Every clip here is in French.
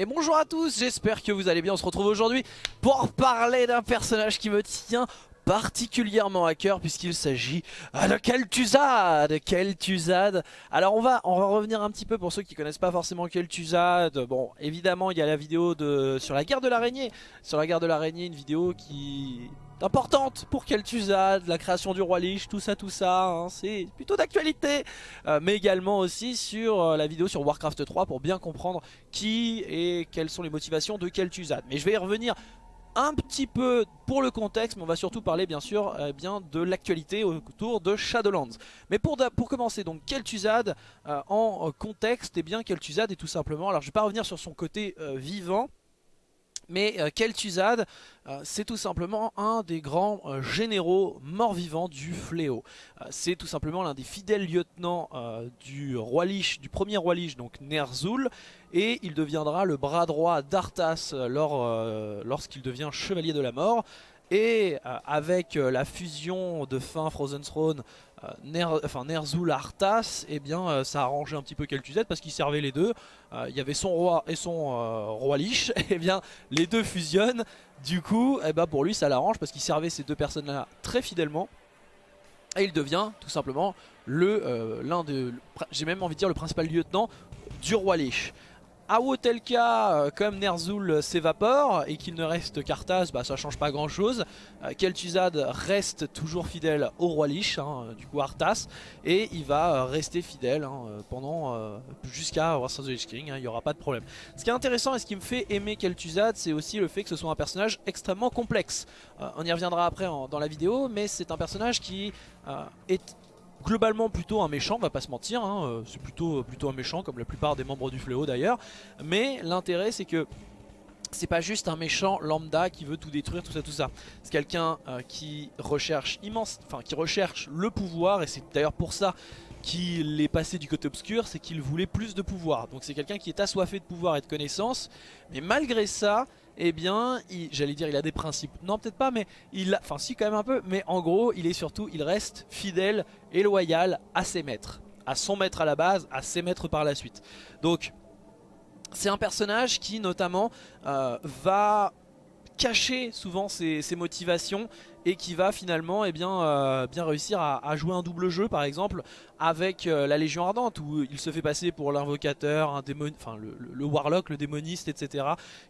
Et bonjour à tous, j'espère que vous allez bien, on se retrouve aujourd'hui pour parler d'un personnage qui me tient particulièrement à cœur puisqu'il s'agit de Kel'Thuzad. Kel'Thuzad. Alors on va, on va revenir un petit peu pour ceux qui connaissent pas forcément Kel'Thuzad. Bon évidemment il y a la vidéo de, sur la guerre de l'araignée. Sur la guerre de l'araignée une vidéo qui importante pour Kel'Thuzad, la création du roi Lich, tout ça, tout ça, hein, c'est plutôt d'actualité. Euh, mais également aussi sur euh, la vidéo sur Warcraft 3 pour bien comprendre qui et quelles sont les motivations de Kel'Thuzad. Mais je vais y revenir un petit peu pour le contexte, mais on va surtout parler bien sûr euh, bien de l'actualité autour de Shadowlands. Mais pour, pour commencer, donc Kel'Thuzad en contexte, et eh bien Kel'Thuzad est tout simplement, alors je vais pas revenir sur son côté vivant, mais euh, Kel'Thuzad, euh, c'est tout simplement un des grands euh, généraux morts-vivants du fléau. c'est tout simplement l'un des fidèles lieutenants du roi Lich, du premier roi Lich, donc Ner'zhul, et il deviendra le bras droit d'Arthas lorsqu'il devient chevalier de la mort. Et avec la fusion de fin Frozen Throne euh, Ner, enfin Ner'zhul Arthas, eh bien euh, ça a arrangé un petit peu Kel'Thuzad parce qu'il servait les deux. Euh, il y avait son roi et son roi Lich, et eh bien les deux fusionnent. Du coup, eh ben, pour lui ça l'arrange parce qu'il servait ces deux personnes-là très fidèlement. Et il devient tout simplement le l'un de, j'ai même envie de dire le principal lieutenant du roi Lich. A tel cas, euh, comme Ner'zhul s'évapore et qu'il ne reste qu'Arthas, bah, ça change pas grand chose. Euh, reste toujours fidèle au roi Lich, hein, du coup Arthas, et il va euh, rester fidèle hein, pendant jusqu'à Wars of the King, hein, il n'y aura pas de problème. Ce qui est intéressant et ce qui me fait aimer Kel'Thuzad, c'est aussi le fait que ce soit un personnage extrêmement complexe. on y reviendra après dans la vidéo, mais c'est un personnage qui est globalement plutôt un méchant, on va pas se mentir, hein, euh, c'est plutôt, plutôt un méchant comme la plupart des membres du Fléau d'ailleurs, mais l'intérêt c'est que c'est pas juste un méchant lambda qui veut tout détruire, tout ça, tout ça. C'est quelqu'un euh, qui recherche immense, enfin qui recherche le pouvoir et c'est d'ailleurs pour ça qu'il est passé du côté obscur, c'est qu'il voulait plus de pouvoir. Donc c'est quelqu'un qui est assoiffé de pouvoir et de connaissances, mais malgré ça, eh bien, j'allais dire il a des principes. Non, peut-être pas, mais il a, enfin si quand même un peu, mais en gros, il est surtout, il reste fidèle et loyal à ses maîtres. À son maître à la base, à ses maîtres par la suite. Donc, c'est un personnage qui notamment euh, va cacher souvent ses, motivations et qui va finalement eh bien, euh, bien réussir à, jouer un double jeu par exemple avec euh, la Légion Ardente où il se fait passer pour l'invocateur, le, warlock, le démoniste etc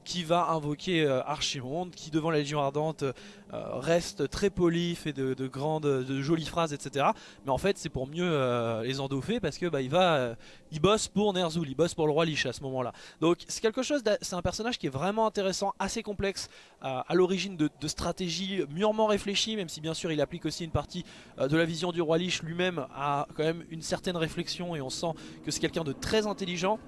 qui va invoquer euh, Archimonde qui devant la Légion Ardente reste très poli, fait de, grandes, de jolies phrases etc mais en fait c'est pour mieux les endoffer parce que bah, il va, il bosse pour Ner'zhul, il bosse pour le roi Lich à ce moment là donc c'est quelque chose, c'est un personnage qui est vraiment intéressant, assez complexe à l'origine de, de stratégies mûrement réfléchies même si bien sûr il applique aussi une partie euh, de la vision du roi Lich lui-même a quand même une certaine réflexion et on sent que c'est quelqu'un de très intelligent.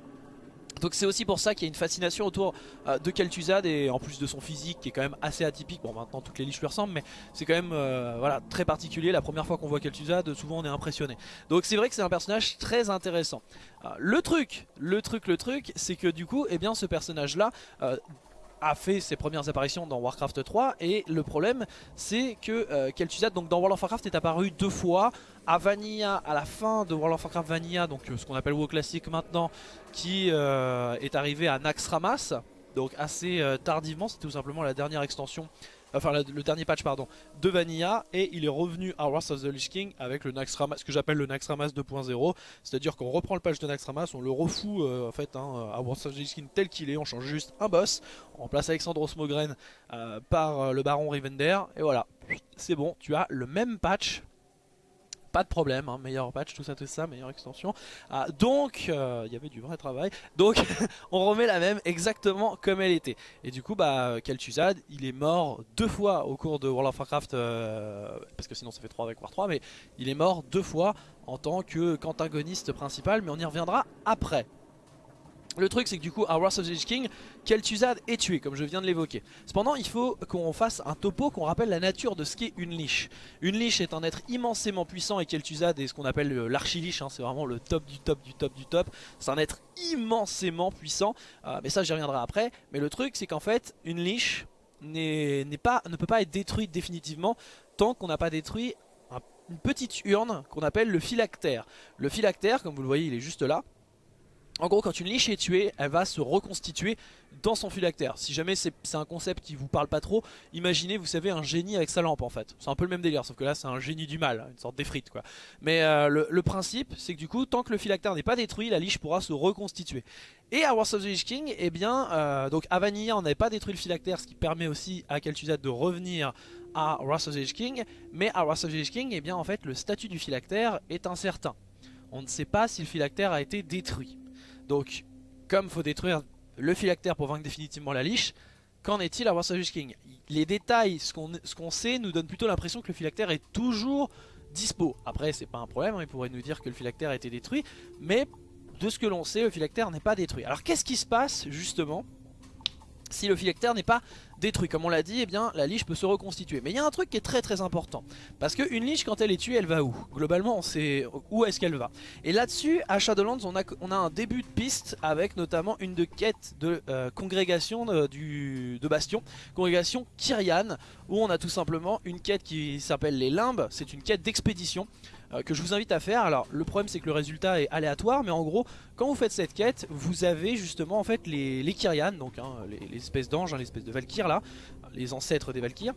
Donc c'est aussi pour ça qu'il y a une fascination autour euh, de Kel'Thuzad et en plus de son physique qui est quand même assez atypique. Bon maintenant toutes les liches lui ressemblent mais c'est quand même euh, voilà, très particulier. La première fois qu'on voit Kel'Thuzad souvent on est impressionné. Donc c'est vrai que c'est un personnage très intéressant. le truc, le truc, le truc c'est que du coup eh bien, ce personnage là a fait ses premières apparitions dans Warcraft 3 et le problème c'est que euh, Kel'Thuzad donc dans World of Warcraft est apparu deux fois. À Vanilla à la fin de World of Warcraft Vanilla donc euh, ce qu'on appelle WoW classique maintenant qui euh, est arrivé à Naxxramas donc assez tardivement c'est tout simplement la dernière extension enfin le, dernier patch pardon, de Vanilla et il est revenu à Wrath of the Lich King avec le Naxxramas, ce que j'appelle le Naxxramas 2.0, c'est-à-dire qu'on reprend le patch de Naxxramas, on le refout euh, en fait hein, à Wrath of the Lich King tel qu'il est, on change juste un boss, on remplace Alexandre Osmogren euh, par euh, le Baron Rivender et voilà, c'est bon, tu as le même patch pas de problème, hein, meilleur patch, tout ça, tout ça, meilleure extension. Ah, donc, euh, il y avait du vrai travail. Donc, on remet la même exactement comme elle était. Et du coup, bah, Kel'Thuzad, il est mort deux fois au cours de World of Warcraft, euh, parce que sinon ça fait 3 avec War 3, mais il est mort deux fois en tant que qu'antagoniste principal, mais on y reviendra après. Le truc c'est que du coup à Wrath of the King, Kel'Thuzad est tué comme je viens de l'évoquer. Cependant il faut qu'on fasse un topo qu'on rappelle la nature de ce qu'est une liche. Une liche est un être immensément puissant et Kel'Thuzad est ce qu'on appelle l'archiliche, hein, c'est vraiment le top du top du top du top. C'est un être immensément puissant, euh, mais ça j'y reviendrai après. Mais le truc c'est qu'en fait une liche pas, ne peut pas être détruite définitivement tant qu'on n'a pas détruit une petite urne qu'on appelle le phylactère. Le phylactère comme vous le voyez il est juste là En gros, quand une liche est tuée, elle va se reconstituer dans son phylactère. Si jamais c'est un concept qui vous parle pas trop, imaginez, vous savez, un génie avec sa lampe en fait. C'est un peu le même délire, sauf que là c'est un génie du mal, une sorte d'effrite quoi. Mais euh, le, principe, c'est que du coup, tant que le phylactère n'est pas détruit, la liche pourra se reconstituer. Et à Wars of the Lich King, eh bien, euh, donc à Vanilla, on n'avait pas détruit le phylactère, ce qui permet aussi à Kel'Thuzad de revenir à Wars of the King. Mais à Wars of the Lich King, eh bien, en fait, le statut du phylactère est incertain. On ne sait pas si le phylactère a été détruit. Donc, comme faut détruire le phylactère pour vaincre définitivement la liche, qu'en est-il à Wars of King Les détails, ce qu'on sait, nous donne plutôt l'impression que le phylactère est toujours dispo. Après, c'est pas un problème, hein, il pourrait nous dire que le phylactère a été détruit, mais de ce que l'on sait, le phylactère n'est pas détruit. Alors qu'est-ce qui se passe, justement, si le phylactère n'est pas détruit. Comme on l'a dit, eh bien, la liche peut se reconstituer. Mais il y a un truc qui est très très important. Parce qu'une liche, quand elle est tuée, elle va où? Globalement, on sait où est-ce qu'elle va. Et là-dessus, à Shadowlands, on a, un début de piste avec notamment une de quête de euh, congrégation de, du, de Bastion. Congrégation Kyrian, où on a tout simplement une quête qui s'appelle les Limbes. C'est une quête d'expédition. Euh, que je vous invite à faire. Alors le problème c'est que le résultat est aléatoire, mais en gros quand vous faites cette quête, vous avez justement en fait les, les Kyrian, donc hein, les, espèces d'anges, hein, les espèces de Valkyr là, les ancêtres des Valkyrs.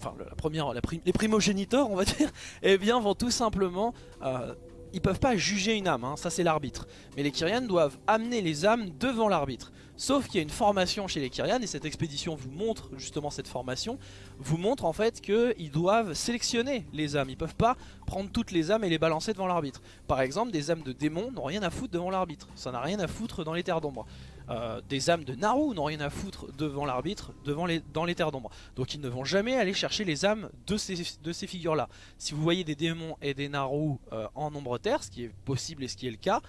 Enfin la première, les primogéniteurs on va dire, eh bien vont tout simplement... Euh, ils peuvent pas juger une âme, hein, ça c'est l'arbitre. Mais les Kyrian doivent amener les âmes devant l'arbitre. Sauf qu'il y a une formation chez les Kyrian et cette expédition vous montre justement cette formation, vous montre en fait qu'ils doivent sélectionner les âmes. Ils peuvent pas prendre toutes les âmes et les balancer devant l'arbitre. Par exemple, des âmes de démons n'ont rien à foutre devant l'arbitre. Ça n'a rien à foutre dans les terres d'ombre. Euh, des âmes de Naru n'ont rien à foutre devant l'arbitre les, dans les terres d'ombre. Donc ils ne vont jamais aller chercher les âmes de ces, figures-là. Si vous voyez des démons et des Naru euh, en nombre terre, ce qui est possible et ce qui est le cas,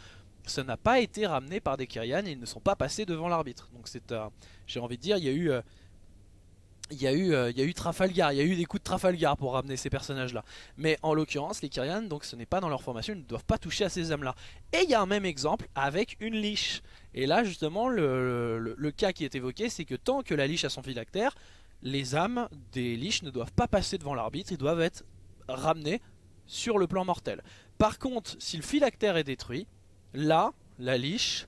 ça n'a pas été ramené par des Kyrian ils ne sont pas passés devant l'arbitre. Donc c'est, euh, j'ai envie de dire, il y a eu... Euh, il y, a eu, euh, il y a eu Trafalgar, il y a eu des coups de Trafalgar pour ramener ces personnages là Mais en l'occurrence les Kyrian donc ce n'est pas dans leur formation, ils ne doivent pas toucher à ces âmes là Et il y a un même exemple avec une liche. Et là justement le, cas qui est évoqué c'est que tant que la liche a son phylactère Les âmes des liches ne doivent pas passer devant l'arbitre, ils doivent être ramenés sur le plan mortel. Par contre si le phylactère est détruit là, la liche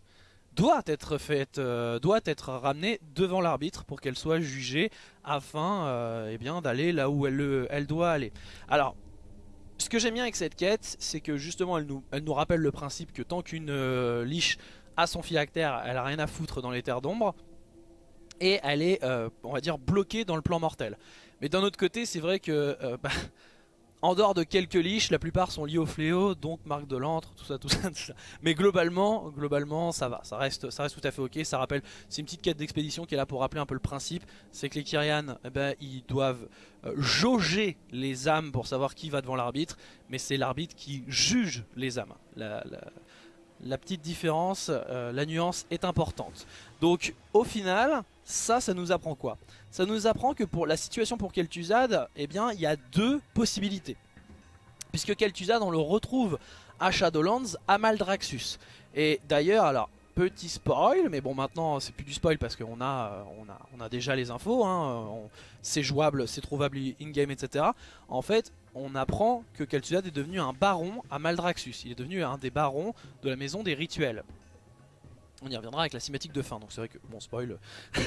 doit être faite, euh, doit être ramenée devant l'arbitre pour qu'elle soit jugée afin euh, eh d'aller là où elle, elle doit aller. Alors, ce que j'aime bien avec cette quête, c'est que justement elle nous, elle nous rappelle le principe que tant qu'une euh, liche a son phylactère, elle a rien à foutre dans les terres d'ombre. Et elle est, on va dire, bloquée dans le plan mortel. Mais d'un autre côté, c'est vrai que... Bah, en dehors de quelques liches, la plupart sont liés au fléau, donc marque de l'antre, tout ça, tout ça, tout ça. Mais globalement, globalement, ça va, ça reste, ça reste tout à fait ok. Ça rappelle, c'est une petite quête d'expédition qui est là pour rappeler un peu le principe. C'est que les Kyrian, eh ben, ils doivent euh, jauger les âmes pour savoir qui va devant l'arbitre, mais c'est l'arbitre qui juge les âmes. Petite différence, euh, la nuance est importante. Donc, au final, ça, ça nous apprend quoi? Ça nous apprend que pour la situation pour Kel'Thuzad, eh bien, il y a deux possibilités. Puisque Kel'Thuzad, on le retrouve à Shadowlands, à Maldraxxus. Et d'ailleurs, alors, petit spoil, mais bon maintenant c'est plus du spoil parce qu'on a, on a, on a déjà les infos, hein, c'est jouable, c'est trouvable in-game, etc. En fait, on apprend que Kel'Thuzad est devenu un baron à Maldraxxus. Il est devenu un des barons de la maison des rituels. On y reviendra avec la cinématique de fin, donc c'est vrai que, bon spoil,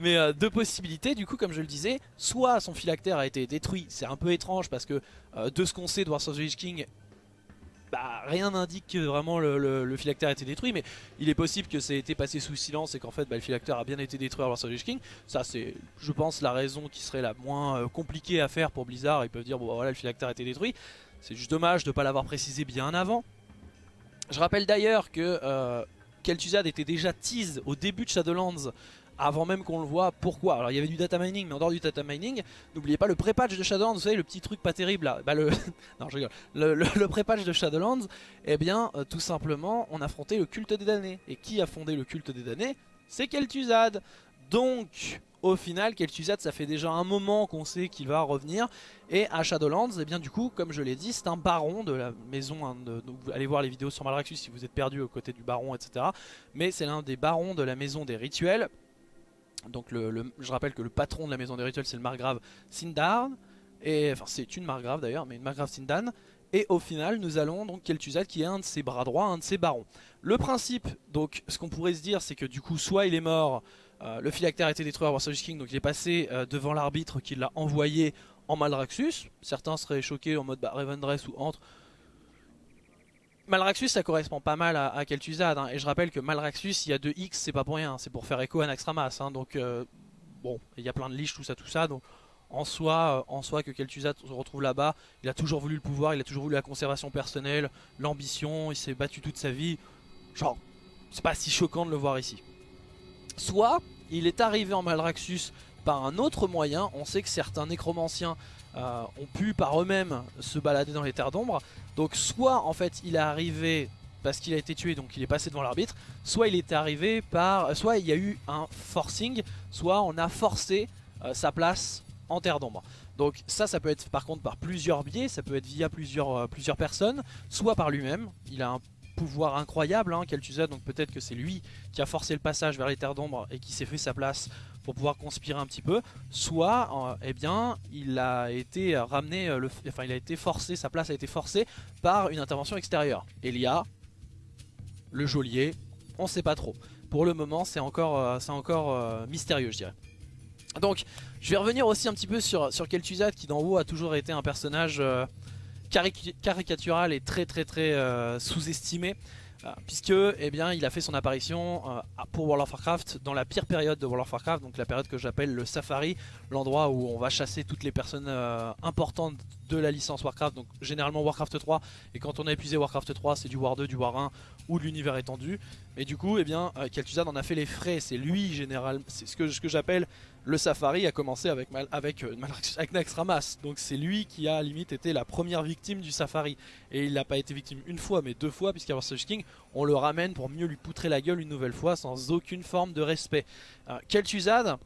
mais euh, deux possibilités, du coup comme je le disais, soit son phylactère a été détruit, c'est un peu étrange parce que euh, de ce qu'on sait de Wars of the King, bah, rien n'indique que vraiment le, phylactère a été détruit, mais il est possible que ça ait été passé sous silence et qu'en fait bah, le phylactère a bien été détruit à the Lich King, ça c'est je pense la raison qui serait la moins euh, compliquée à faire pour Blizzard, ils peuvent dire bon bah, voilà le phylactère a été détruit, c'est juste dommage de ne pas l'avoir précisé bien avant. Je rappelle d'ailleurs que Kel'Thuzad était déjà tease au début de Shadowlands avant même qu'on le voit. Pourquoi? Alors il y avait du data mining, mais en dehors du data mining, n'oubliez pas le pré-patch de Shadowlands, vous savez le petit truc pas terrible là. Bah, le... non je rigole. Le, pré-patch de Shadowlands, eh bien euh, tout simplement on affrontait le culte des damnés. Et qui a fondé le culte des damnés? C'est Kel'Thuzad. Donc au final Kel'Thuzad ça fait déjà un moment qu'on sait qu'il va revenir et à Shadowlands eh bien du coup comme je l'ai dit c'est un baron de la maison hein, allez voir les vidéos sur Malraxus si vous êtes perdu aux côtés du baron etc mais c'est l'un des barons de la maison des rituels donc je rappelle que le patron de la maison des rituels c'est le margrave Sindarn et enfin c'est une margrave d'ailleurs mais une margrave Sindan Et au final, nous allons donc Kel'Thuzad qui est un de ses bras droits, un de ses barons. Le principe, donc ce qu'on pourrait se dire, c'est que du coup, soit il est mort, euh, le phylactère a été détruit à Warsaw King, donc il est passé euh, devant l'arbitre qui l'a envoyé en Malraxus. Certains seraient choqués en mode bah, Revendreth ou entre. Malraxus ça correspond pas mal à, à Kel'Thuzad hein. et je rappelle que Malraxus il y a 2 X c'est pas pour rien c'est pour faire écho à Naxxramas hein. donc euh, bon il y a plein de liches tout ça tout ça donc en soi, en soi que Kel'Thuzad se retrouve là-bas il a toujours voulu le pouvoir il a toujours voulu la conservation personnelle l'ambition il s'est battu toute sa vie genre c'est pas si choquant de le voir ici soit il est arrivé en Malraxus par un autre moyen. On sait que certains nécromanciens euh, ont pu par eux-mêmes se balader dans les terres d'ombre. Donc soit en fait il est arrivé parce qu'il a été tué donc il est passé devant l'arbitre, soit il est arrivé par, soit il y a eu un forcing, soit on a forcé euh, sa place en terre d'ombre. Donc ça, ça peut être par contre par plusieurs biais, ça peut être via plusieurs, euh, personnes, soit par lui-même, il a un pouvoir incroyable, hein, Kel'Thuzad, donc peut-être que c'est lui qui a forcé le passage vers les terres d'ombre et qui s'est fait sa place pour pouvoir conspirer un petit peu, soit euh, eh bien il a été ramené, euh, enfin il a été forcé, sa place a été forcée par une intervention extérieure. Elia, le geôlier, on sait pas trop. Pour le moment c'est encore, euh, c'est encore mystérieux je dirais. Donc je vais revenir aussi un petit peu sur, sur Kel'Thuzad qui d'en haut a toujours été un personnage caricatural et très très très sous-estimé. Euh, puisque eh il a fait son apparition euh, pour World of Warcraft dans la pire période de World of Warcraft, donc la période que j'appelle le Safari, l'endroit où on va chasser toutes les personnes euh, importantes de la licence Warcraft, donc généralement Warcraft 3, et quand on a épuisé Warcraft 3 c'est du War 2, du War 1 ou de l'univers étendu, mais du coup eh bien, Kel'Thuzad en a fait les frais, c'est lui général, c'est ce que, ce j'appelle le Safari a commencé avec, avec, euh, avec. Donc c'est lui qui a limite été la première victime du Safari. Et il n'a pas été victime une fois mais deux fois puisqu'à Such King on le ramène pour mieux lui poutrer la gueule une nouvelle fois sans aucune forme de respect. Euh, Kel'Thuzad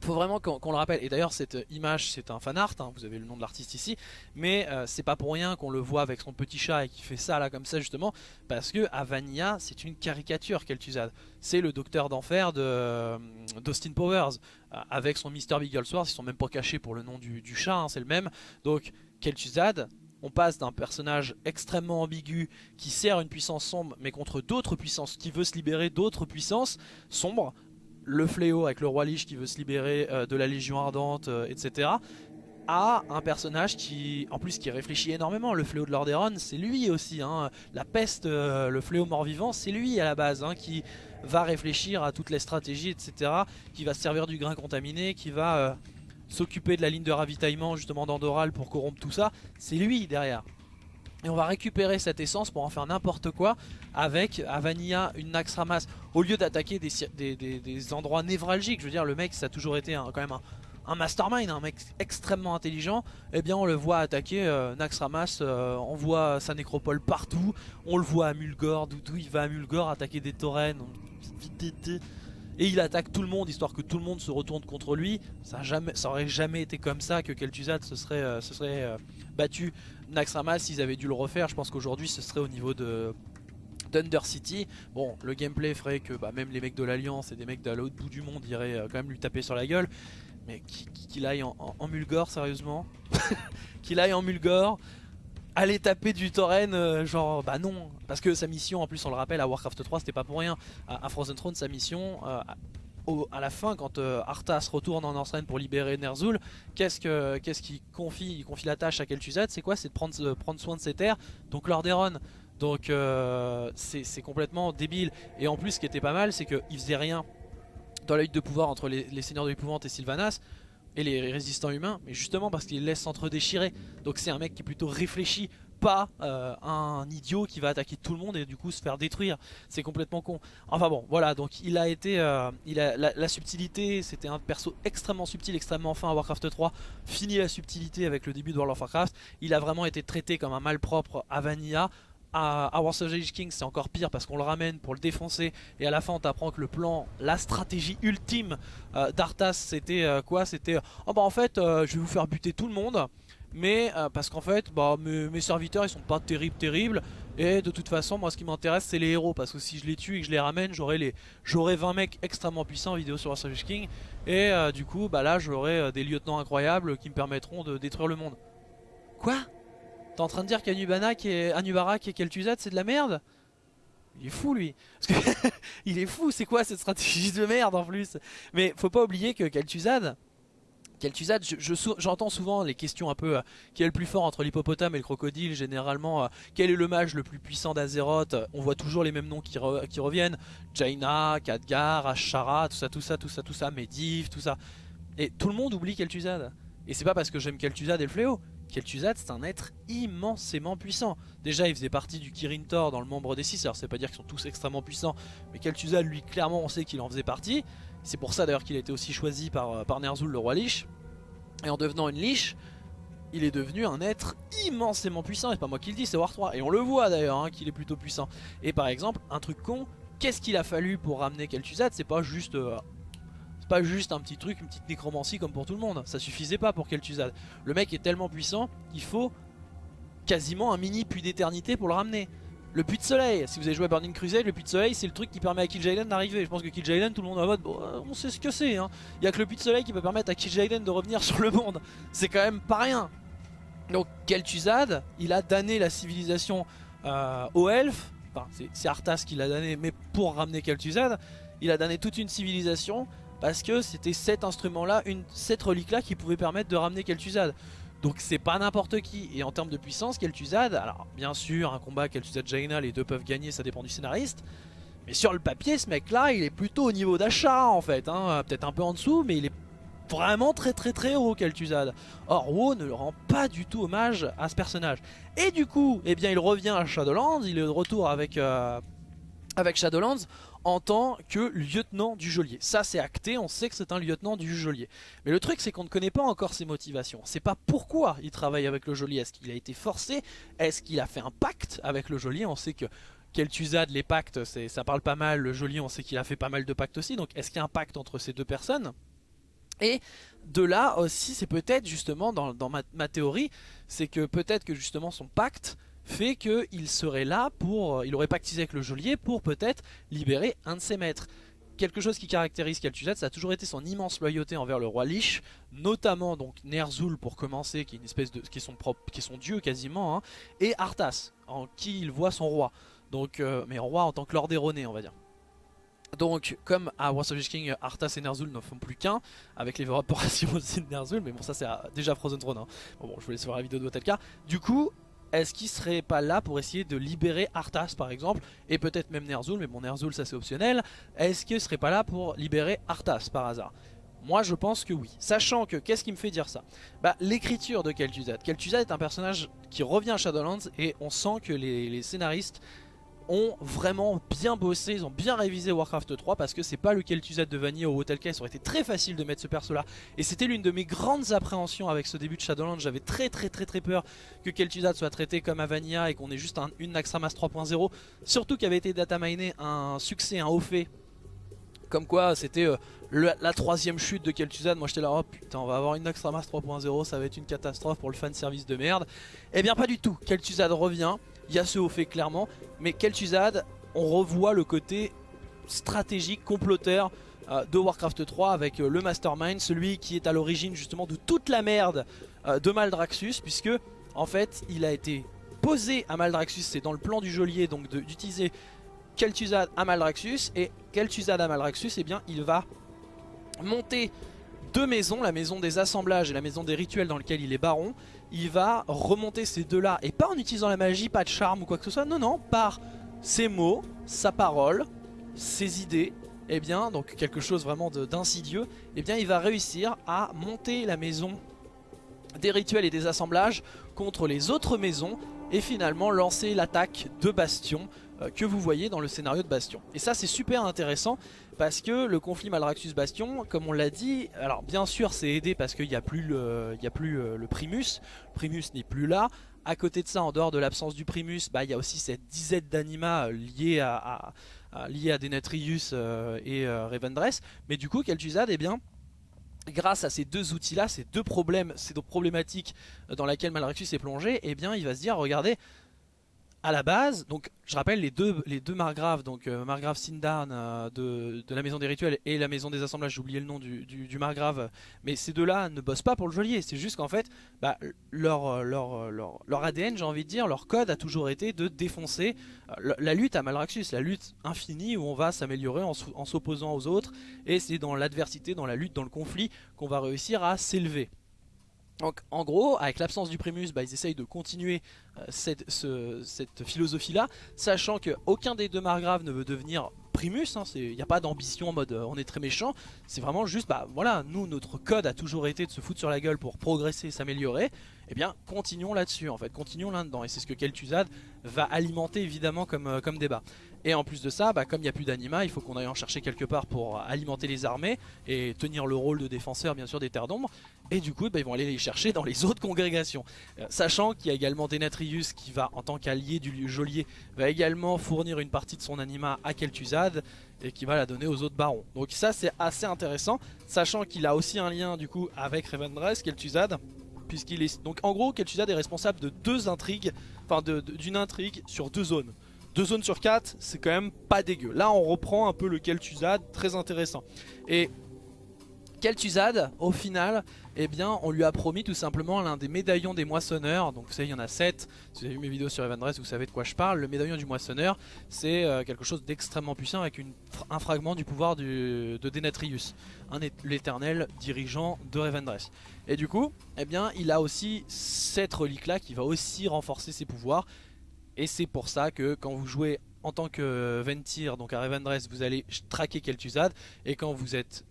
faut vraiment qu'on le rappelle, et d'ailleurs cette image c'est un fan art, hein, vous avez le nom de l'artiste ici, mais euh, c'est pas pour rien qu'on le voit avec son petit chat et qui fait ça là comme ça justement, parce que Avania c'est une caricature Kel'Thuzad, c'est le docteur d'enfer euh, d'Austin Powers, euh, avec son Mr. Bigglesworth, ils sont même pas cachés pour le nom du, chat, hein, c'est le même, donc Kel'Thuzad, on passe d'un personnage extrêmement ambigu qui sert une puissance sombre mais contre d'autres puissances, qui veut se libérer d'autres puissances sombres le fléau avec le roi Lich qui veut se libérer euh, de la Légion Ardente, euh, etc. à un personnage qui, en plus, qui réfléchit énormément. Le fléau de Lordaeron, c'est lui aussi. Hein. La peste, euh, le fléau mort-vivant, c'est lui à la base, hein, qui va réfléchir à toutes les stratégies, etc. Qui va se servir du grain contaminé, qui va s'occuper de la ligne de ravitaillement justement d'Andoral pour corrompre tout ça. C'est lui derrière. Et on va récupérer cette essence pour en faire n'importe quoi avec à Vanilla une Naxxramas. Au lieu d'attaquer des, endroits névralgiques, je veux dire le mec ça a toujours été quand même un, mastermind, un mec extrêmement intelligent. Eh bien on le voit attaquer euh, Naxxramas, euh, on voit sa nécropole partout. On le voit à Mulgore, d'où il va à Mulgore attaquer des taurennes et il attaque tout le monde histoire que tout le monde se retourne contre lui. Ça, aurait jamais été comme ça que Kel'Thuzad se serait, euh, euh, battu Naxxramas s'ils avaient dû le refaire. Je pense qu'aujourd'hui ce serait au niveau de Thunder City. Bon, le gameplay ferait que bah, même les mecs de l'Alliance et des mecs de l'autre bout du monde iraient euh, quand même lui taper sur la gueule. Mais qu'il aille en, en Mulgore, sérieusement Qu'il aille en Mulgore aller taper du tauren, euh, genre bah non, parce que sa mission en plus on le rappelle à Warcraft 3 c'était pas pour rien, à, Frozen Throne sa mission euh, à la fin quand euh, Arthas retourne en Northrend pour libérer Ner'zhul, qu'est-ce qu'il qu confie Il confie la tâche à Kel'Thuzad, c'est quoi? C'est de prendre, prendre soin de ses terres, donc Lordaeron. Donc c'est complètement débile. Et en plus ce qui était pas mal c'est qu'il faisait rien dans la lutte de pouvoir entre les, les seigneurs de l'épouvante et Sylvanas et les résistants humains, mais justement parce qu'il laisse s'entre-déchirer. Donc c'est un mec qui est plutôt réfléchi, pas euh, un idiot qui va attaquer tout le monde et du coup se faire détruire. C'est complètement con. Enfin bon, voilà, donc il a été... Euh, il a, la, subtilité, c'était un perso extrêmement subtil, extrêmement fin à Warcraft 3. Fini la subtilité avec le début de World of Warcraft. Il a vraiment été traité comme un malpropre à Vanilla à, à Warsaw Age King c'est encore pire parce qu'on le ramène pour le défoncer et à la fin on t'apprend que le plan, la stratégie ultime euh, d'Arthas c'était euh, quoi? C'était oh bah en fait je vais vous faire buter tout le monde mais parce qu'en fait bah, mes, serviteurs ils sont pas terribles terribles. Et de toute façon moi ce qui m'intéresse c'est les héros. Parce que si je les tue et que je les ramène j'aurai les 20 mecs extrêmement puissants en vidéo sur Warsaw Age King. Et du coup bah là j'aurai des lieutenants incroyables qui me permettront de détruire le monde. Quoi? T'es en train de dire qu'Anubana qui est Anubara qui est Kel'Thuzad c'est de la merde? Il est fou lui. Parce que il est fou. C'est quoi cette stratégie de merde en plus? Mais faut pas oublier que Kel'Thuzad Kel'Thuzad, j'entends souvent les questions un peu euh, qui est le plus fort entre l'hippopotame et le crocodile généralement euh, quel est le mage le plus puissant d'Azeroth? On voit toujours les mêmes noms qui, reviennent. Jaina, Khadgar, Ashara, tout ça tout ça tout ça tout ça Medivh, tout ça. Et tout le monde oublie Kel'Thuzad et c'est pas parce que j'aime Kel'Thuzad et le fléau. Kel'Thuzad c'est un être immensément puissant. Déjà il faisait partie du Kirin Tor dans le membre des 6 alors c'est pas dire qu'ils sont tous extrêmement puissants mais Kel'Thuzad lui clairement on sait qu'il en faisait partie c'est pour ça d'ailleurs qu'il a été aussi choisi par, euh, par Ner'zhul le roi Lich. Et en devenant une Lich, il est devenu un être immensément puissant. Et pas moi qui le dis, c'est War 3. Et on le voit d'ailleurs hein, qu'il est plutôt puissant. Et par exemple, un truc con, qu'est-ce qu'il a fallu pour ramener Kel'Thuzad? C'est pas juste... Euh, pas juste un petit truc, une petite nécromancie comme pour tout le monde. Ça suffisait pas pour Kel'Thuzad. Le mec est tellement puissant qu'il faut quasiment un mini puits d'éternité pour le ramener. Le puits de soleil, si vous avez joué à Burning Crusade, le puits de soleil c'est le truc qui permet à Kil'jaeden d'arriver. Je pense que Kil'jaeden tout le monde en mode, bon, euh, on sait ce que c'est. Hein. Il n'y a que le puits de soleil qui peut permettre à Kil'jaeden de revenir sur le monde. C'est quand même pas rien. Donc Kel'Thuzad, il a damné la civilisation euh, aux elfes. Enfin, c'est Arthas qui l'a damné, mais pour ramener Kel'Thuzad, il a damné toute une civilisation parce que c'était cet instrument-là, cette relique-là qui pouvait permettre de ramener Kel'Thuzad. Donc c'est pas n'importe qui. Et en termes de puissance, Kel'Thuzad, alors bien sûr, un combat Kel'Thuzad-Jaina, les deux peuvent gagner, ça dépend du scénariste. Mais sur le papier, ce mec là, il est plutôt au niveau d'achat en fait. Hein. Peut-être un peu en dessous, mais il est vraiment très très très haut Kel'Thuzad. Or WoW ne rend pas du tout hommage à ce personnage. Et du coup, eh bien il revient à Shadowlands, il est de retour avec, euh, avec Shadowlands en tant que lieutenant du geôlier. Ça c'est acté, on sait que c'est un lieutenant du geôlier. Mais le truc c'est qu'on ne connaît pas encore ses motivations. C'est pas pourquoi il travaille avec le geôlier. Est-ce qu'il a été forcé? Est-ce qu'il a fait un pacte avec le geôlier? On sait que Kel'Thuzad, les pactes, ça parle pas mal. Le geôlier, on sait qu'il a fait pas mal de pactes aussi. Donc est-ce qu'il y a un pacte entre ces deux personnes? Et de là aussi, c'est peut-être justement dans, ma théorie, c'est que peut-être que justement son pacte fait qu'il serait là pour, euh, il aurait pactisé avec le geôlier pour peut-être libérer un de ses maîtres. Quelque chose qui caractérise Kel'Thuzad, ça a toujours été son immense loyauté envers le roi Lich, notamment donc Ner'zhul pour commencer, qui est une espèce de, qui est son dieu quasiment, hein, et Arthas, en qui il voit son roi. Donc, euh, mais roi en tant que lord erroné, on va dire. Donc, comme à of King, Arthas et Ner'zhul ne font plus qu'un, avec l'évaporation aussi de Ner'zhul, mais bon, ça c'est déjà Frozen Throne. Hein. Bon, je vous laisse voir la vidéo de Wotelka. Du coup, est-ce qu'il serait pas là pour essayer de libérer Arthas par exemple et peut-être même Ner'zhul mais bon Ner'zhul ça c'est optionnel. Est-ce qu'il serait pas là pour libérer Arthas par hasard? Moi je pense que oui, sachant que qu'est-ce qui me fait dire ça? Bah l'écriture de Kel'Thuzad, Kel'Thuzad est un personnage qui revient à Shadowlands et on sent que les scénaristes ont vraiment bien bossé, ils ont bien révisé Warcraft 3 parce que c'est pas le Kel'Thuzad de Vanille ou Hotel ça aurait été très facile de mettre ce perso là et c'était l'une de mes grandes appréhensions avec ce début de Shadowlands, j'avais très très très très peur que Kel'Thuzad soit traité comme Avania et qu'on ait juste une Naxxramas 3.0 surtout qu'il avait été dataminé un succès, un haut fait. Comme quoi c'était euh, la troisième chute de Kel'Thuzad. Moi j'étais là oh putain on va avoir une Naxxramas 3.0 Ça va être une catastrophe pour le fan service de merde. Eh bien pas du tout. Kel'Thuzad revient il y a ce haut fait clairement. Mais Kel'Thuzad, on revoit le côté stratégique, comploteur euh, de Warcraft 3 avec euh, le Mastermind, celui qui est à l'origine justement de toute la merde euh, de Maldraxxus, puisque en fait il a été posé à Maldraxxus, c'est dans le plan du geôlier donc d'utiliser Kel'Thuzad à Maldraxxus, et Kel'Thuzad à Maldraxxus, eh bien il va monter deux maisons, la maison des assemblages et la maison des rituels dans lequel il est baron, il va remonter ces deux-là, et pas en utilisant la magie, pas de charme ou quoi que ce soit, non, non, par ses mots, sa parole, ses idées, et eh bien, donc quelque chose vraiment d'insidieux, et eh bien il va réussir à monter la maison des rituels et des assemblages contre les autres maisons, et finalement lancer l'attaque de Bastion que vous voyez dans le scénario de Bastion. Et ça c'est super intéressant parce que le conflit Malraxus Bastion, comme on l'a dit, alors bien sûr c'est aidé parce qu'il n'y a plus, le, y a plus euh, le Primus, Primus n'est plus là. À côté de ça, en dehors de l'absence du Primus, bah, il y a aussi cette dizaine d'anima euh, liés à, à, à Denetrius et Revendreth. Mais du coup, Kel'Thuzad, eh bien, grâce à ces deux outils là, ces deux problèmes, ces deux problématiques dans lesquelles Malraxus est plongé, eh bien il va se dire regardez, à la base, donc je rappelle les deux, les margraves, donc euh, margrave Sindarn euh, de, la maison des rituels et la maison des assemblages, j'ai oublié le nom du, margrave, mais ces deux-là ne bossent pas pour le geôlier, c'est juste qu'en fait, bah, leur, leur, ADN, j'ai envie de dire, leur code a toujours été de défoncer euh, la lutte à Malraxus, la lutte infinie où on va s'améliorer en s'opposant aux autres, et c'est dans l'adversité, dans la lutte, dans le conflit qu'on va réussir à s'élever. Donc en gros, avec l'absence du Primus, bah, ils essayent de continuer euh, cette, philosophie-là, sachant qu'aucun des deux margraves ne veut devenir Primus, il hein, n'y a pas d'ambition en mode euh, on est très méchant, c'est vraiment juste, bah voilà, nous notre code a toujours été de se foutre sur la gueule pour progresser, s'améliorer, eh bien continuons là-dessus en fait, continuons là-dedans, et c'est ce que Kel'Thuzad va alimenter évidemment comme, euh, comme débat. Et en plus de ça, bah, comme il n'y a plus d'anima, il faut qu'on aille en chercher quelque part pour alimenter les armées et tenir le rôle de défenseur bien sûr des terres d'ombre. Et du coup, bah, ils vont aller les chercher dans les autres congrégations. Euh, sachant qu'il y a également Denatrius qui va, en tant qu'allié du geôlier, va également fournir une partie de son anima à Kel'Thuzad et qui va la donner aux autres barons. Donc ça c'est assez intéressant, sachant qu'il a aussi un lien du coup avec Revendreth, Kel'Thuzad, puisqu'il est... Donc en gros, Kel'Thuzad est responsable de deux intrigues, enfin d'une intrigue sur deux zones. Deux zones sur quatre, c'est quand même pas dégueu. Là, on reprend un peu le Kel'Thuzad, très intéressant. Et Kel'Thuzad, au final, eh bien, on lui a promis tout simplement l'un des médaillons des moissonneurs. Donc vous savez, il y en a 7. Si vous avez vu mes vidéos sur Evandress, vous savez de quoi je parle. Le médaillon du moissonneur, c'est euh, quelque chose d'extrêmement puissant avec un fragment du pouvoir de Denatrius, l'éternel dirigeant de Revendreth. Et du coup, eh bien, il a aussi cette relique-là qui va aussi renforcer ses pouvoirs. Et c'est pour ça que quand vous jouez en tant que Ventir, donc à Revendreth, vous allez traquer Kel'Thuzad. Et quand vous êtes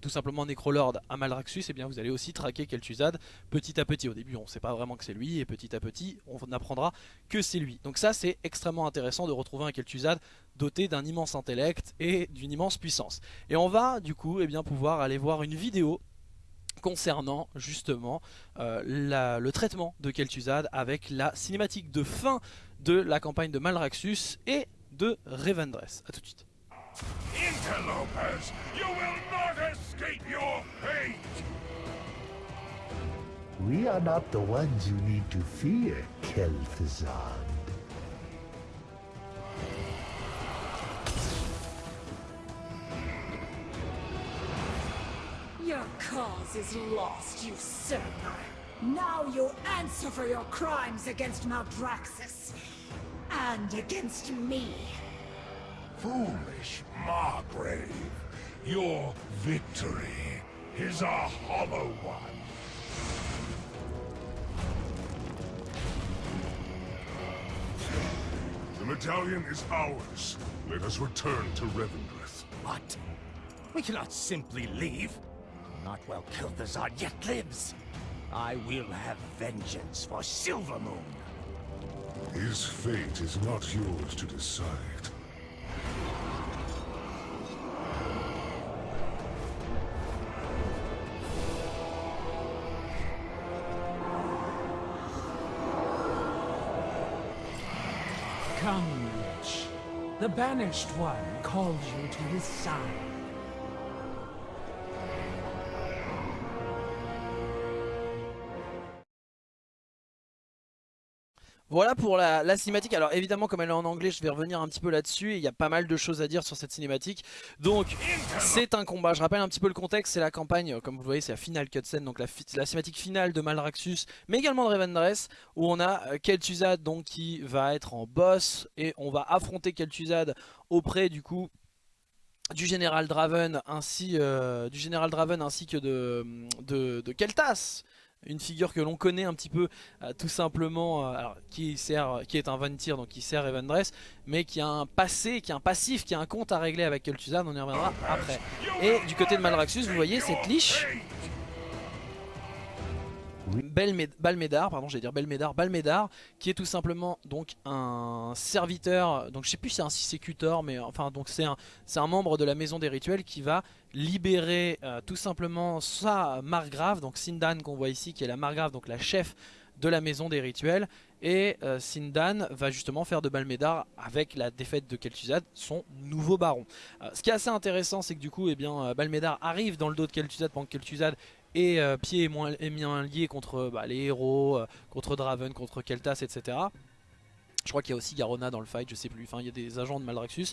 tout simplement Necrolord à Malraxus, et eh bien vous allez aussi traquer Kel'Thuzad petit à petit. Au début on ne sait pas vraiment que c'est lui, et petit à petit on apprendra que c'est lui. Donc ça c'est extrêmement intéressant de retrouver un Kel'Thuzad doté d'un immense intellect et d'une immense puissance. Et on va du coup eh bien, pouvoir aller voir une vidéo concernant justement euh, le traitement de Kel'Thuzad avec la cinématique de fin de la campagne de Malraxus et de Revendreth. A tout de suite. Interlopers, you will not escape your fate! We are not the ones you need to fear, Kel'Thuzad. Your cause is lost, usurper. Now you answer for your crimes against Maldraxxus. And against me. Foolish Margrave. Your victory is a hollow one. The medallion is ours. Let us return to Revendreth. What? We cannot simply leave. Not while Kilthazar yet lives. I will have vengeance for Silvermoon. His fate is not yours to decide. Banished One calls you to his side. Voilà pour la, cinématique. Alors évidemment comme elle est en anglais je vais revenir un petit peu là-dessus. Il y a pas mal de choses à dire sur cette cinématique. Donc c'est un combat. Je rappelle un petit peu le contexte. C'est la campagne, comme vous le voyez c'est la finale cutscene. Donc la, cinématique finale de Malraxus mais également de Revendreth. Où on a euh, Kel'Thuzad donc qui va être en boss. Et on va affronter Kel'Thuzad auprès du coup du général Draven ainsi euh, du général Draven ainsi que de, de, de Keltas une figure que l'on connaît un petit peu euh, tout simplement, euh, qui, est un Vantir, donc qui sert Evandress, mais qui a un passé, qui a un passif, qui a un compte à régler avec Kel'Thuzad, on y reviendra après. Et du côté de Malraxus, vous voyez cette liche Balmédar, pardon, j'allais dire Belmédar, Balmédar, qui est tout simplement donc un serviteur, donc je sais plus si c'est un Sissécutor, mais enfin donc c'est un, un membre de la maison des rituels qui va libérer euh, tout simplement sa margrave, donc Sindan qu'on voit ici, qui est la margrave, donc la chef de la maison des rituels, et euh, Sindan va justement faire de Balmédar, avec la défaite de Kel'Thuzad, son nouveau baron. Euh, ce qui est assez intéressant, c'est que du coup, eh bien, Balmédar arrive dans le dos de Kel'Thuzad pendant que Kel'Thuzad et euh, Pied est, moins, bien lié contre bah, les héros, euh, contre Draven, contre Keltas, etc. Je crois qu'il y a aussi Garona dans le fight, je sais plus. Enfin, il y a des agents de Maldraxxus.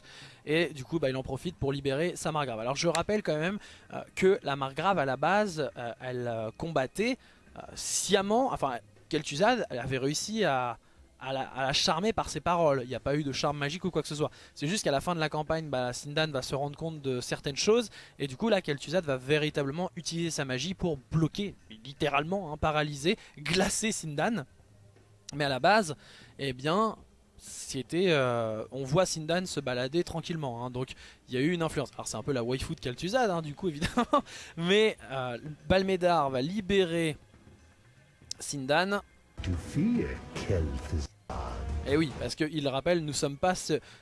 Et du coup, bah, il en profite pour libérer sa margrave. Alors, je rappelle quand même euh, que la margrave, à la base, elle combattait sciemment. Enfin, Kel'Thuzad, elle avait réussi à, à, la, charmer par ses paroles. Il n'y a pas eu de charme magique ou quoi que ce soit. C'est juste qu'à la fin de la campagne, bah, Sindan va se rendre compte de certaines choses. Et du coup, là, Kel'Thuzad va véritablement utiliser sa magie pour bloquer, littéralement, hein, paralyser, glacer Sindan. Mais à la base, eh bien, c'était, euh, on voit Sindan se balader tranquillement, hein, donc il y a eu une influence. Alors c'est un peu la waifu de Kel'Thuzad, hein, du coup évidemment, mais euh, Balmédar va libérer Sindan. Et oui, parce qu'il rappelle, nous sommes pas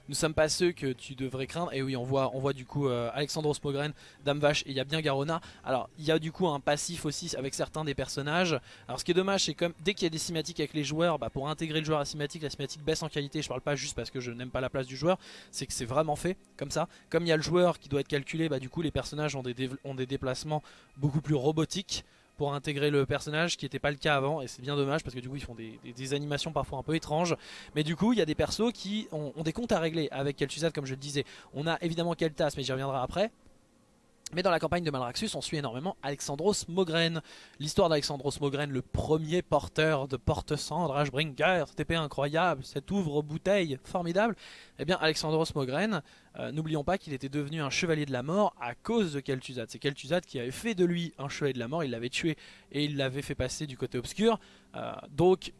nous sommes pas ceux que tu devrais craindre. Et oui, on voit, on voit du coup euh, Alexandros Mogren, Dame Vache, et il y a bien Garona. Alors, il y a du coup un passif aussi avec certains des personnages. Alors, ce qui est dommage, c'est comme dès qu'il y a des cinématiques avec les joueurs, bah, pour intégrer le joueur à la cinématique, la cinématique baisse en qualité. Je parle pas juste parce que je n'aime pas la place du joueur, c'est que c'est vraiment fait comme ça. Comme il y a le joueur qui doit être calculé, bah, du coup, les personnages ont des, ont des déplacements beaucoup plus robotiques pour intégrer le personnage, qui n'était pas le cas avant, et c'est bien dommage parce que du coup ils font des, animations parfois un peu étranges. Mais du coup, il y a des persos qui ont, des comptes à régler avec Kel'Thuzad, comme je le disais. On a évidemment Kel'Thas, mais j'y reviendrai après. Mais dans la campagne de Malraxus, on suit énormément Alexandros Mogren. L'histoire d'Alexandros Mogren, le premier porteur de porte-cendre, Ashbringer, épée incroyable, cette ouvre-bouteille formidable. Eh bien, Alexandros Mogren, euh, n'oublions pas qu'il était devenu un chevalier de la mort à cause de Kel'Thuzad. C'est Kel'Thuzad qui avait fait de lui un chevalier de la mort, il l'avait tué et il l'avait fait passer du côté obscur. Euh, donc,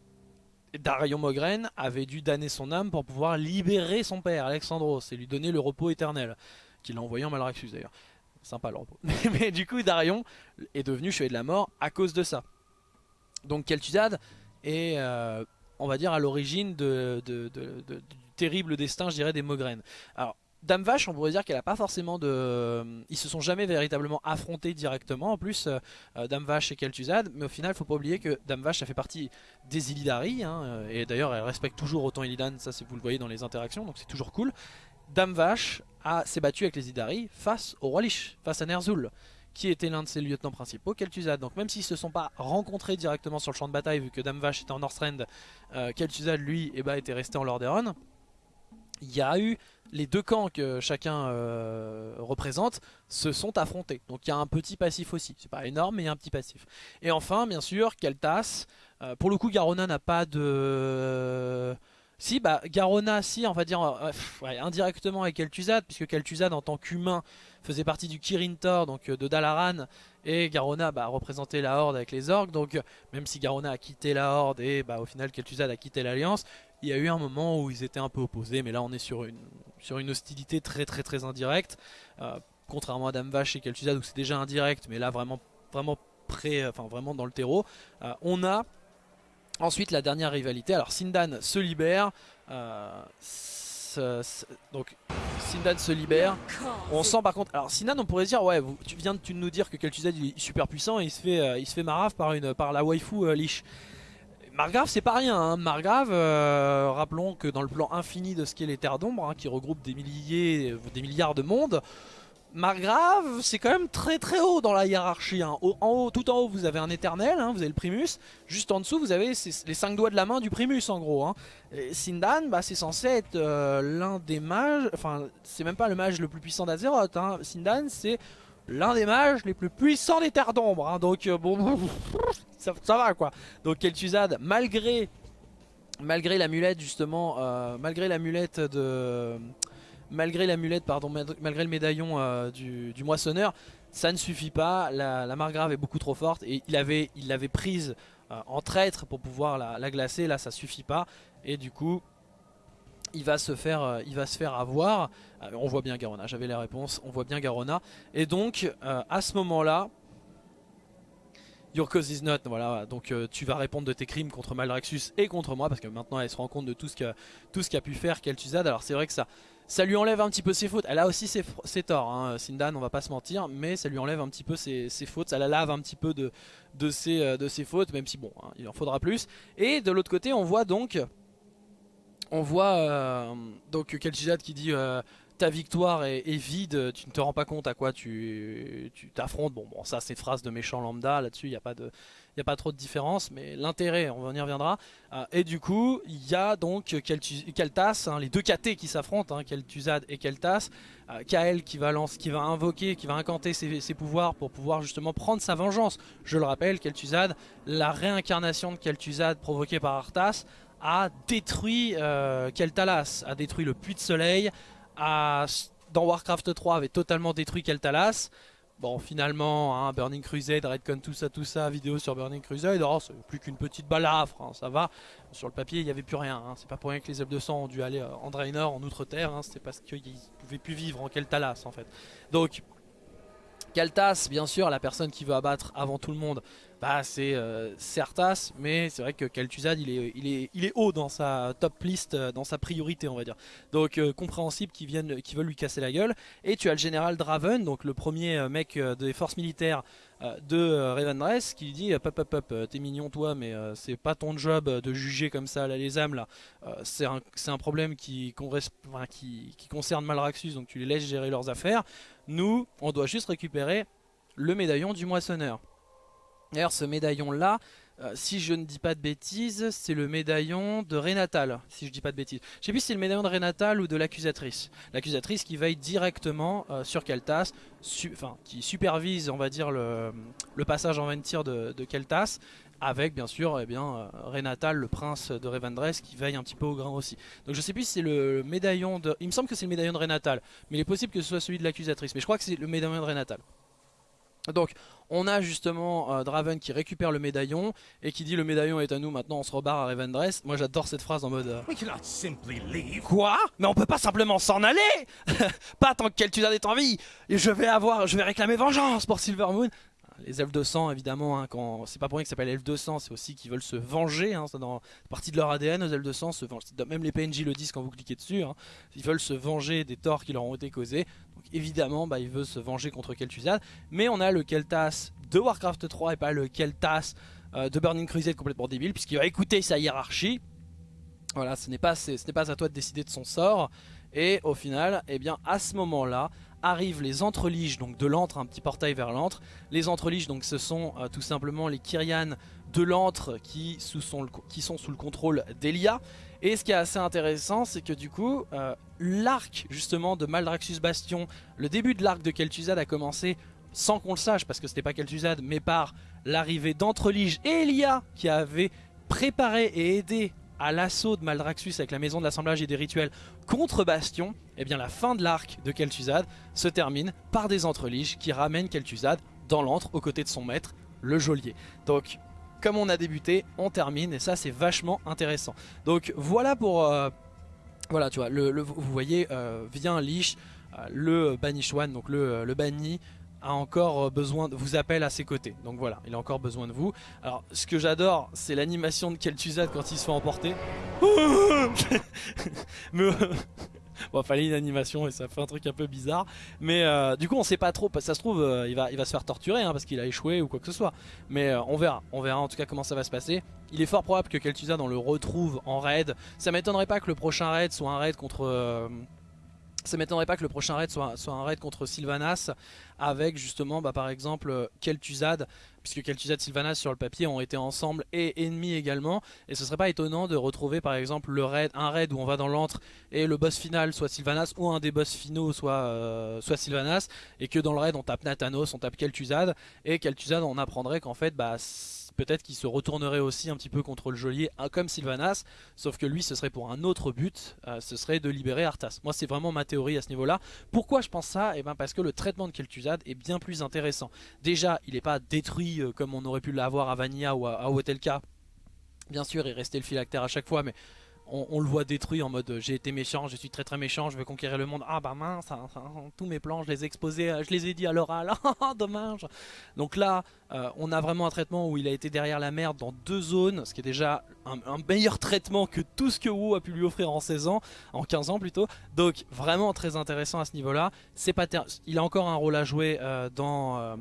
Darion Mogren avait dû damner son âme pour pouvoir libérer son père, Alexandros, et lui donner le repos éternel, qu'il a envoyé en Malraxus d'ailleurs. Sympa le repos. Mais du coup, Darion est devenu chevalier de la mort à cause de ça. Donc Kel'Thuzad est, euh, on va dire, à l'origine de, du terrible destin, je dirais, des Mogren. Alors, Dame Vache, on pourrait dire qu'elle a pas forcément de... Ils se sont jamais véritablement affrontés directement, en plus, euh, Dame Vache et Kel'Thuzad, mais au final, faut pas oublier que Dame Vache, ça fait partie des Illidari, hein, et d'ailleurs, elle respecte toujours autant Illidan, ça vous le voyez dans les interactions, donc c'est toujours cool. Dame Vache s'est battue avec les Illidari face au roi Lich, face à Ner'zhul, qui était l'un de ses lieutenants principaux, Kel'Thuzad. Donc même s'ils se sont pas rencontrés directement sur le champ de bataille, vu que Dame Vache était en Northrend, euh, Kel'Thuzad, lui, eh ben, était resté en Lordaeron, il y a eu les deux camps que chacun euh, représente se sont affrontés. Donc il y a un petit passif aussi. C'est pas énorme, mais il y a un petit passif. Et enfin, bien sûr, Kel'Thas. Euh, pour le coup, Garona n'a pas de. Si, bah, Garona, si, on va dire euh, indirectement avec Kel'Thuzad, puisque Kel'Thuzad, en tant qu'humain, faisait partie du Kirin Tor, donc euh, de Dalaran, et Garona bah, représentait la Horde avec les orques. Donc, euh, même si Garona a quitté la Horde et bah, au final Kel'Thuzad a quitté l'Alliance, il y a eu un moment où ils étaient un peu opposés, mais là on est sur une, hostilité très très très indirecte. Contrairement à Dame Vache et Kel'Thuzad où c'est déjà indirect, mais là vraiment, vraiment près, enfin vraiment dans le terreau. On a ensuite la dernière rivalité. Alors Sindan se libère. euh, donc Sindan se libère. On sent par contre, alors Sinan on pourrait dire ouais tu viens de nous dire que Kel'Thuzad est super puissant et il se fait, euh, il se fait marave par, une, par la waifu euh, Lich. Margrave c'est pas rien, hein. Margrave, euh, rappelons que dans le plan infini de ce qu'est les terres d'ombre, hein, qui regroupe des milliers, des milliards de mondes, Margrave c'est quand même très très haut dans la hiérarchie. hein. En haut, tout en haut vous avez un éternel, hein, vous avez le primus, juste en dessous vous avez les cinq doigts de la main du primus en gros. hein. Sindan bah, c'est censé être euh, l'un des mages, enfin c'est même pas le mage le plus puissant d'Azeroth. Sindan c'est l'un des mages les plus puissants des terres d'ombre, donc euh, bon ça, ça va quoi. Donc Kel'Thuzad malgré malgré l'amulette justement, euh, malgré l'amulette de malgré l'amulette pardon, mal- malgré le médaillon euh, du, moissonneur, ça ne suffit pas. La, la margrave est beaucoup trop forte et il avait il l'avait prise euh, en traître pour pouvoir la, la glacer. Là ça suffit pas et du coup il va se faire, euh, avoir. On voit bien Garona, j'avais les réponses, on voit bien Garona. Et donc, à ce moment-là, Your cause is not, voilà, donc tu vas répondre de tes crimes contre Maldraxxus et contre moi, parce que maintenant elle se rend compte de tout ce qu'a qu'a pu faire Kel'Thuzad. Alors c'est vrai que ça, ça lui enlève un petit peu ses fautes. Elle a aussi ses, torts, hein, Sindan, on va pas se mentir, mais ça lui enlève un petit peu ses, fautes, ça la lave un petit peu de, euh, ses fautes, même si bon, hein, il en faudra plus. Et de l'autre côté, on voit donc on voit euh, donc Kel'Thuzad qui dit euh, ta victoire est, vide, tu ne te rends pas compte à quoi tu t'affrontes. Bon, bon, ça c'est phrase de méchant lambda, là-dessus il n'y a pas de a pas trop de différence, mais l'intérêt, on y reviendra. Euh, et du coup, il y a donc Keltas, hein, les deux KT qui s'affrontent, hein, et Keltas. Euh, Kael qui va, lance, qui va invoquer, qui va incanter ses, pouvoirs pour pouvoir justement prendre sa vengeance. Je le rappelle, Kel'Thuzad, la réincarnation de Kel'Thuzad provoquée par Arthas, a détruit euh, Keltalas, a détruit le puits de soleil, dans Warcraft 3 avait totalement détruit Keltalas. Bon, finalement, hein, Burning Crusade, Redcon, tout ça, tout ça, vidéo sur Burning Crusade, oh, c'est plus qu'une petite balafre, hein, ça va. Sur le papier, il n'y avait plus rien. Hein. C'est pas pour rien que les elfes de sang ont dû aller euh, en Draenor, en Outre-Terre. C'était parce qu'ils pouvaient plus vivre en Keltalas, en fait. Donc, Kaltas, bien sûr, la personne qui veut abattre avant tout le monde, bah, c'est euh, Arthas, mais c'est vrai que Kel'Thuzad il est, il, est, il est haut dans sa top list, euh, dans sa priorité on va dire. Donc euh, compréhensible qu'ils viennent, veulent lui casser la gueule. Et tu as le général Draven, donc le premier mec des forces militaires de Revendreth, qui dit Hop hop hop, t'es mignon toi, mais c'est pas ton job de juger comme ça là, les âmes là. c'est un, un, problème qui, qui, qui concerne Malraxus, donc tu les laisses gérer leurs affaires. Nous, on doit juste récupérer le médaillon du moissonneur. D'ailleurs ce médaillon là, euh, si je ne dis pas de bêtises, c'est le médaillon de Renatal, si je dis pas de bêtises. Je sais plus si c'est le médaillon de Renatal ou de l'accusatrice. L'accusatrice qui veille directement euh, sur Keltas, qui supervise on va le, passage en Ventir de, de Keltas, avec bien sûr eh bien, euh, Renatal, le prince de Revendreth, qui veille un petit peu au grain aussi. Donc je sais plus si c'est le médaillon de... Il me semble que c'est le médaillon de Renatal, mais il est possible que ce soit celui de l'accusatrice. Mais je crois que c'est le médaillon de Renatal. Donc on a justement euh, Draven qui récupère le médaillon et qui dit le médaillon est à nous maintenant on se rebarre à Revendreth. Moi j'adore cette phrase en mode euh, Quoi? Mais on peut pas simplement s'en aller! Pas tant que Kel'Thuzad est en vie! Je vais avoir, je vais réclamer vengeance pour Silvermoon les elfes de sang évidemment hein, quand c'est pas pour rien que ça s'appelle elfes de sang c'est aussi qu'ils veulent se venger hein, dans partie de leur ADN aux elfes de sang se venger même les PNJ le disent quand vous cliquez dessus hein. ils veulent se venger des torts qui leur ont été causés. Donc évidemment bah, ils veulent se venger contre Kel'Thuzad. Mais on a le Keltas de Warcraft 3 et pas le Keltas euh, de Burning Crusade complètement débile puisqu'il va écouter sa hiérarchie. Voilà ce n'est pas à toi de décider de son sort et au final, eh bien, à ce moment-là, arrivent les entreliges donc de l'antre, un petit portail vers l'antre. Les entreliges donc ce sont euh, tout simplement les Kyrian de l'antre qui, sont sous le contrôle d'Elia. Et ce qui est assez intéressant c'est que du coup euh, l'arc justement de Maldraxxus Bastion, le début de l'arc de Kel'Thuzad a commencé sans qu'on le sache parce que c'était pas Kel'Thuzad mais par l'arrivée d'Entrelige et Elia qui avait préparé et aidé à l'assaut de Maldraxxus avec la maison de l'assemblage et des rituels contre Bastion, et eh bien la fin de l'arc de Kel'Thuzad se termine par des entreliges qui ramènent Kel'Thuzad dans l'antre aux côtés de son maître, le geôlier. Donc comme on a débuté, on termine et ça c'est vachement intéressant. Donc voilà pour... Euh, voilà tu vois, le, vous voyez, euh, vient Lich, euh, le Banishwan, donc le, le banni, a encore euh, besoin de vous appelle à ses côtés. Donc voilà, il a encore besoin de vous. Alors ce que j'adore, c'est l'animation de Kel'Thuzad quand il se fait emporter. Mais bon, fallait une animation et ça fait un truc un peu bizarre. Mais euh, du coup, on sait pas trop. Ça se trouve, euh, il, va, il va se faire torturer hein, parce qu'il a échoué ou quoi que ce soit. Mais on verra. On verra en tout cas comment ça va se passer. Il est fort probable que Kel'Thuzad on le retrouve en raid. Ça m'étonnerait pas que le prochain raid soit un raid contre ça m'étonnerait pas que le prochain raid soit, un raid contre Sylvanas avec justement bah, par exemple Kel'Thuzad puisque Kel'Thuzad et Sylvanas sur le papier ont été ensemble et ennemis également. Et ce serait pas étonnant de retrouver par exemple le raid, un raid où on va dans l'antre et le boss final soit Sylvanas ou un des boss finaux soit, euh, soit Sylvanas et que dans le raid on tape Nathanos, on tape Kel'Thuzad et Kel'Thuzad on apprendrait qu'en fait bah peut-être qu'il se retournerait aussi un petit peu contre le geôlier hein, comme Sylvanas, sauf que lui ce serait pour un autre but, euh, ce serait de libérer Arthas. Moi c'est vraiment ma théorie à ce niveau là. Pourquoi je pense ça? Eh bien parce que le traitement de Kel'Thuzad est bien plus intéressant. Déjà il n'est pas détruit euh, comme on aurait pu l'avoir à Vanilla ou à, à Hotelka. Bien sûr il restait le phylactère à chaque fois mais on, le voit détruit en mode euh, j'ai été méchant, je suis très très méchant, je veux conquérir le monde. Ah bah mince, hein, hein, tous mes plans je les ai exposés, euh, je les ai dit à l'oral, dommage. Donc là, euh, on a vraiment un traitement où il a été derrière la merde dans deux zones, ce qui est déjà un, meilleur traitement que tout ce que WoW a pu lui offrir en 16 ans, en 15 ans plutôt. Donc vraiment très intéressant à ce niveau-là. Il a encore un rôle à jouer dans,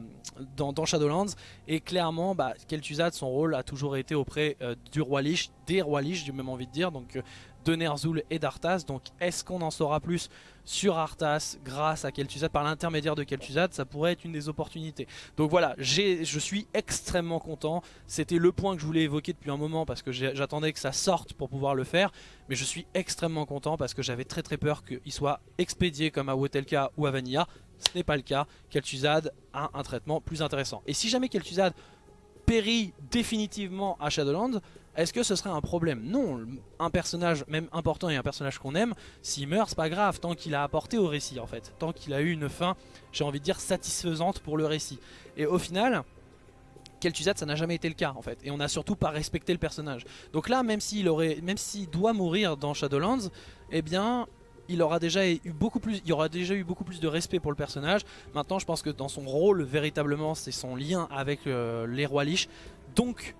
dans, Shadowlands et clairement, bah, Kel'Thuzad, son rôle a toujours été auprès du roi Lich, des rois Lich, j'ai même envie de dire. Donc de Ner'zhul et d'Arthas. Donc est-ce qu'on en saura plus sur Arthas grâce à Kel'Thuzad, par l'intermédiaire de Kel'Thuzad Ça pourrait être une des opportunités. Donc voilà, je suis extrêmement content. C'était le point que je voulais évoquer depuis un moment parce que j'attendais que ça sorte pour pouvoir le faire. Mais je suis extrêmement content parce que j'avais très très peur qu'il soit expédié comme à Wotelka ou à Vanilla. Ce n'est pas le cas. Kel'Thuzad a un traitement plus intéressant. Et si jamais Kel'Thuzad périt définitivement à Shadowlands, est-ce que ce serait un problème? Non, un personnage même important et un personnage qu'on aime, s'il meurt, c'est pas grave, tant qu'il a apporté au récit en fait. Tant qu'il a eu une fin, j'ai envie de dire, satisfaisante pour le récit. Et au final, Kel'Thuzad ça n'a jamais été le cas en fait. Et on n'a surtout pas respecté le personnage. Donc là même s'il aurait même s'il doit mourir dans Shadowlands eh bien il aura déjà eu beaucoup plus il aura déjà eu beaucoup plus de respect pour le personnage. Maintenant je pense que dans son rôle véritablement c'est son lien avec euh, les rois Lich. Donc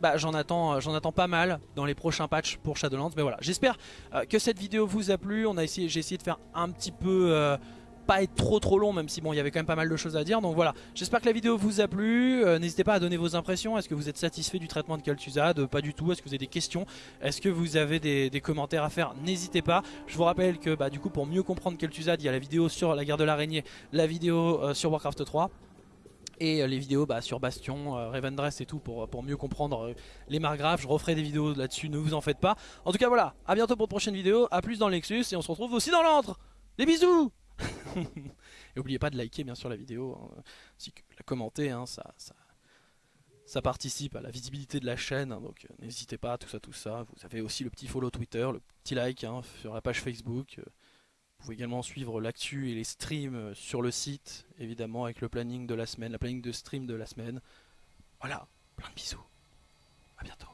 bah, j'en attends, euh, attends pas mal dans les prochains patchs pour Shadowlands. Mais voilà, j'espère euh, que cette vidéo vous a plu. On a essayé, j'ai essayé de faire un petit peu, euh, pas être trop trop long, même si bon, il y avait quand même pas mal de choses à dire. Donc voilà, j'espère que la vidéo vous a plu. N'hésitez pas à donner vos impressions. Est-ce que vous êtes satisfait du traitement de Kaltuzad Pas du tout. Est-ce que vous avez des questions? Est-ce que vous avez des, commentaires à faire? N'hésitez pas. Je vous rappelle que bah, du coup, pour mieux comprendre Kaltuzad, il y a la vidéo sur la guerre de l'araignée, la vidéo sur Warcraft 3 et euh, les vidéos bah, sur Bastion, euh, Revendress et tout pour, pour mieux comprendre euh, les margraves. Je referai des vidéos là-dessus, ne vous en faites pas. En tout cas voilà, à bientôt pour de prochaines vidéos, à plus dans le Nexus et on se retrouve aussi dans l'antre. Des bisous Et n'oubliez pas de liker bien sûr la vidéo, hein, ainsi que la commenter, hein, ça, ça, ça, participe à la visibilité de la chaîne, hein, donc n'hésitez pas, tout ça, tout ça. Vous avez aussi le petit follow Twitter, le petit like sur la page Facebook. Vous pouvez également suivre l'actu et les streams euh, sur le site, évidemment avec le planning de la semaine, la planning de stream de la semaine. Voilà, plein de bisous. A bientôt.